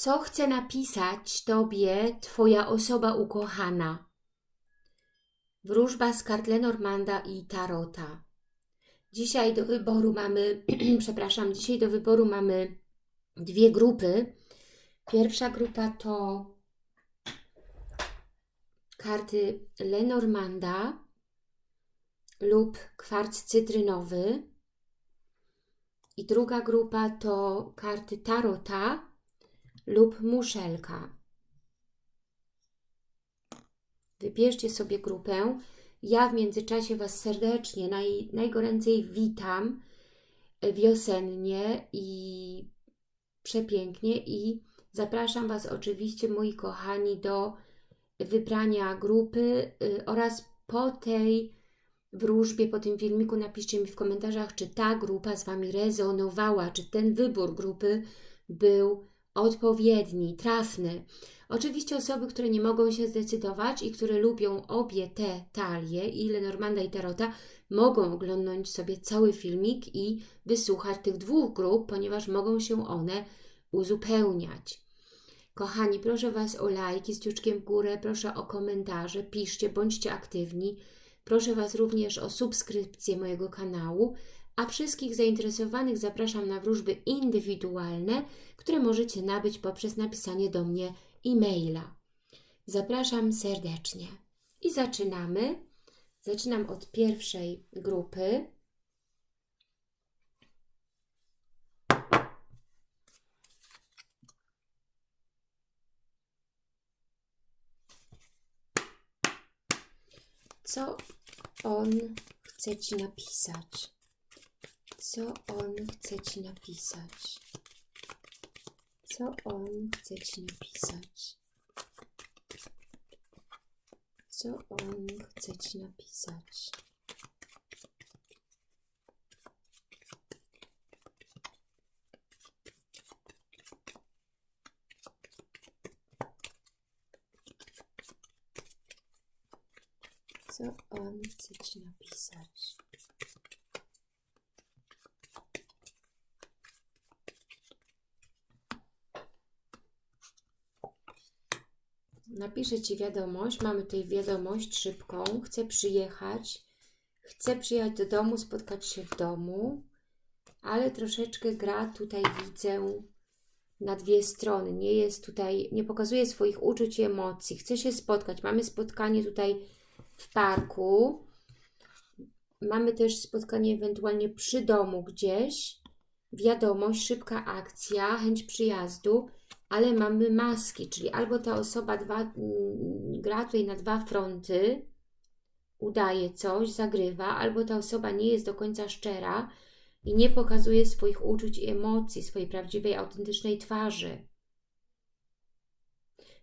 Co chce napisać Tobie Twoja osoba ukochana? Wróżba z kart Lenormanda i Tarota. Dzisiaj do wyboru mamy, przepraszam, dzisiaj do wyboru mamy dwie grupy. Pierwsza grupa to karty Lenormanda lub kwarc cytrynowy. I druga grupa to karty Tarota lub muszelka. Wybierzcie sobie grupę. Ja w międzyczasie Was serdecznie, naj, najgoręcej witam wiosennie i przepięknie i zapraszam Was oczywiście, moi kochani, do wybrania grupy y, oraz po tej wróżbie, po tym filmiku napiszcie mi w komentarzach, czy ta grupa z Wami rezonowała, czy ten wybór grupy był odpowiedni, trafny. Oczywiście osoby, które nie mogą się zdecydować i które lubią obie te talie, i Lenormanda i Tarota, mogą oglądnąć sobie cały filmik i wysłuchać tych dwóch grup, ponieważ mogą się one uzupełniać. Kochani, proszę Was o lajki z ciuczkiem w górę, proszę o komentarze, piszcie, bądźcie aktywni. Proszę Was również o subskrypcję mojego kanału, a wszystkich zainteresowanych zapraszam na wróżby indywidualne, które możecie nabyć poprzez napisanie do mnie e-maila. Zapraszam serdecznie. I zaczynamy. Zaczynam od pierwszej grupy. Co on chce Ci napisać? Co on chce Ci napisać? Co on chce Ci napisać? Co on chce Ci napisać? Co on chce Ci napisać? Napiszę Ci wiadomość. Mamy tutaj wiadomość szybką. Chcę przyjechać. Chcę przyjechać do domu, spotkać się w domu. Ale troszeczkę gra tutaj widzę na dwie strony. Nie jest tutaj, nie pokazuje swoich uczuć i emocji. Chce się spotkać. Mamy spotkanie tutaj w parku. Mamy też spotkanie ewentualnie przy domu gdzieś. Wiadomość, szybka akcja, chęć przyjazdu ale mamy maski, czyli albo ta osoba dwa, mm, gra tutaj na dwa fronty, udaje coś, zagrywa, albo ta osoba nie jest do końca szczera i nie pokazuje swoich uczuć i emocji, swojej prawdziwej, autentycznej twarzy.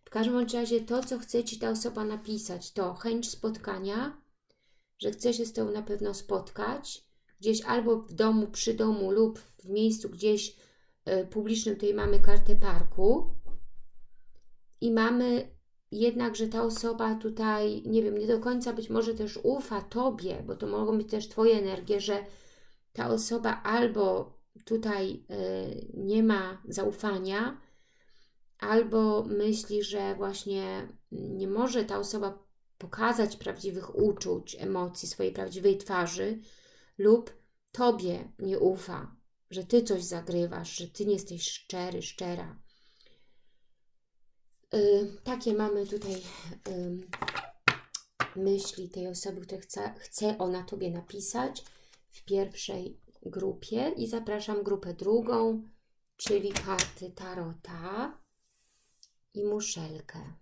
W każdym razie to, co chce Ci ta osoba napisać, to chęć spotkania, że chce się z Tobą na pewno spotkać, gdzieś albo w domu, przy domu lub w miejscu gdzieś publicznym tutaj mamy kartę parku. I mamy jednak, że ta osoba tutaj, nie wiem, nie do końca być może też ufa Tobie, bo to mogą być też Twoje energie, że ta osoba albo tutaj y, nie ma zaufania, albo myśli, że właśnie nie może ta osoba pokazać prawdziwych uczuć, emocji, swojej prawdziwej twarzy, lub Tobie nie ufa, że Ty coś zagrywasz, że Ty nie jesteś szczery, szczera. Yy, takie mamy tutaj yy, myśli tej osoby, która chce, chce ona Tobie napisać w pierwszej grupie i zapraszam grupę drugą, czyli karty Tarota i muszelkę.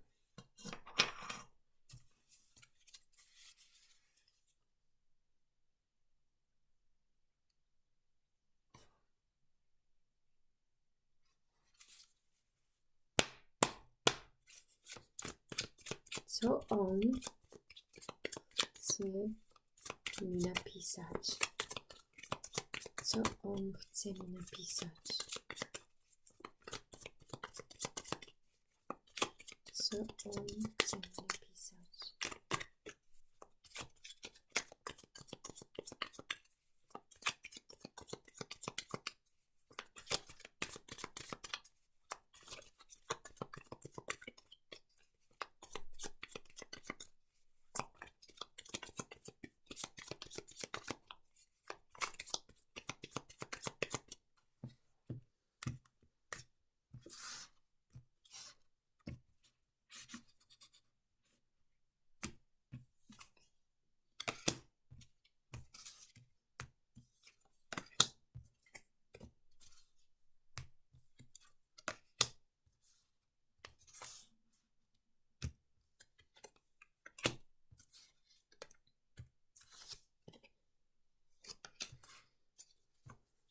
Co on chce mi napisać. Co on chce mi napisać. Co on chce mi napisać.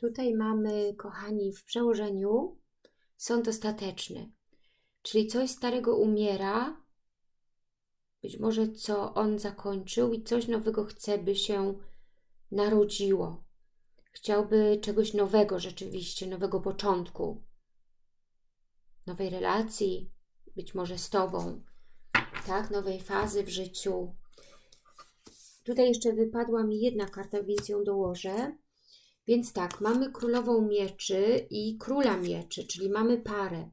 Tutaj mamy, kochani, w przełożeniu sąd ostateczny, czyli coś starego umiera, być może co on zakończył i coś nowego chce, by się narodziło. Chciałby czegoś nowego rzeczywiście, nowego początku, nowej relacji, być może z Tobą, tak, nowej fazy w życiu. Tutaj jeszcze wypadła mi jedna karta, więc ją dołożę. Więc tak, mamy królową mieczy i króla mieczy, czyli mamy parę.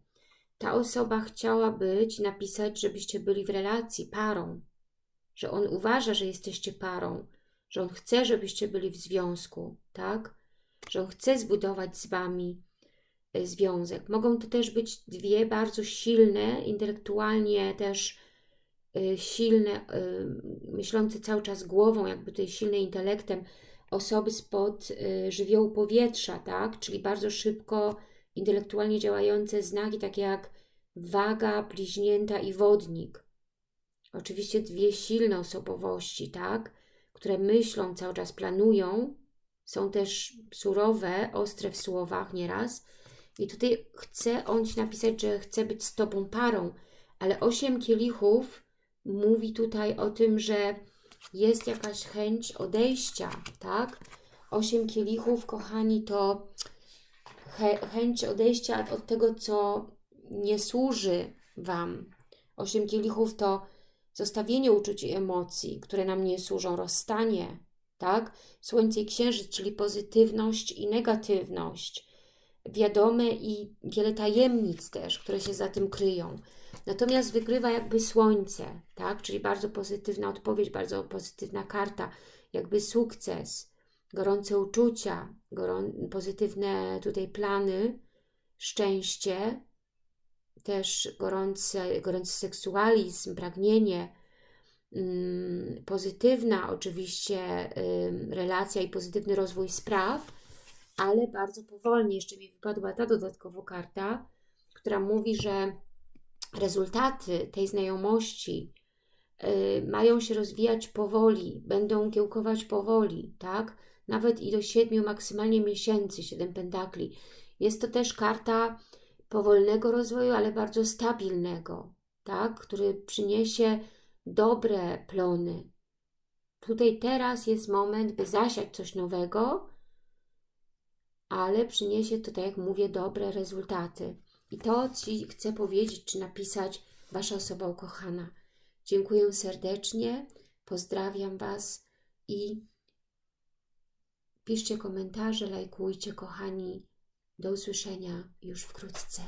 Ta osoba chciała być, napisać, żebyście byli w relacji, parą. Że on uważa, że jesteście parą. Że on chce, żebyście byli w związku, tak? Że on chce zbudować z Wami y, związek. Mogą to też być dwie bardzo silne, intelektualnie też y, silne, y, myślące cały czas głową, jakby tutaj silne intelektem, osoby spod y, żywiołu powietrza, tak? Czyli bardzo szybko intelektualnie działające znaki, takie jak waga, bliźnięta i wodnik. Oczywiście dwie silne osobowości, tak? Które myślą, cały czas planują, są też surowe, ostre w słowach nieraz. I tutaj chce on Ci napisać, że chce być z Tobą parą, ale osiem kielichów mówi tutaj o tym, że jest jakaś chęć odejścia, tak? Osiem kielichów, kochani, to chęć odejścia od tego, co nie służy Wam. Osiem kielichów to zostawienie uczuć i emocji, które nam nie służą, rozstanie, tak? Słońce i księżyc, czyli pozytywność i negatywność. Wiadome i wiele tajemnic też, które się za tym kryją. Natomiast wygrywa jakby słońce, tak? Czyli bardzo pozytywna odpowiedź, bardzo pozytywna karta, jakby sukces, gorące uczucia, gorą pozytywne tutaj plany, szczęście, też gorący, gorący seksualizm, pragnienie, mm, pozytywna oczywiście relacja i pozytywny rozwój spraw, ale bardzo powolnie. Jeszcze mi wypadła ta dodatkowo karta, która mówi, że rezultaty tej znajomości y, mają się rozwijać powoli, będą kiełkować powoli, tak? Nawet i do siedmiu maksymalnie miesięcy, siedem pentakli. Jest to też karta powolnego rozwoju, ale bardzo stabilnego, tak? Który przyniesie dobre plony. Tutaj teraz jest moment, by zasiać coś nowego, ale przyniesie to, tak jak mówię, dobre rezultaty. I to Ci chcę powiedzieć, czy napisać Wasza osoba ukochana. Dziękuję serdecznie, pozdrawiam Was i piszcie komentarze, lajkujcie, kochani. Do usłyszenia już wkrótce.